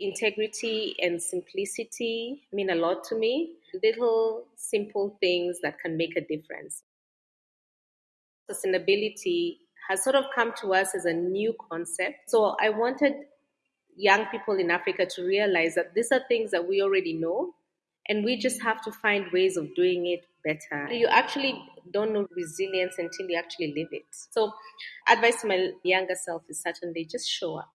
integrity and simplicity mean a lot to me. Little simple things that can make a difference. Sustainability has sort of come to us as a new concept. So I wanted young people in Africa to realize that these are things that we already know and we just have to find ways of doing it better. You actually don't know resilience until you actually live it. So, advice to my younger self is certainly just show up.